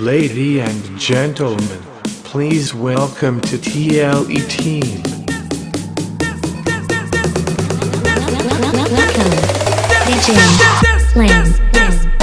Lady and gentlemen, please welcome to TLE team. Welcome, DJ Slam.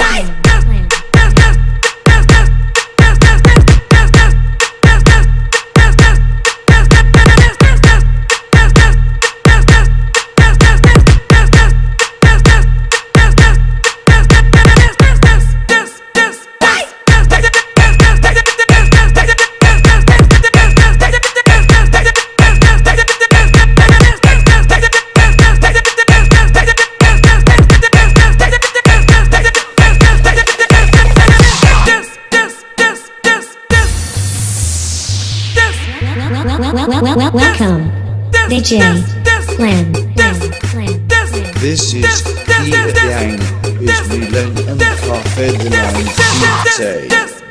Welcome, DJ Slam. This is Peter Yang, is Milan and Cafe de la Infite.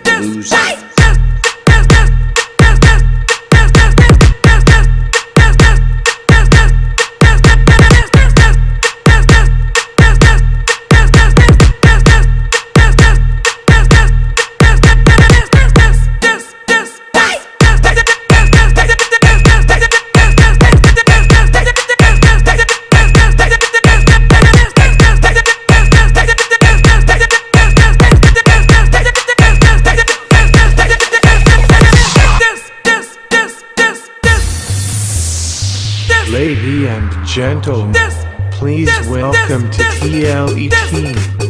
Lady and gentlemen, please welcome to TLE team.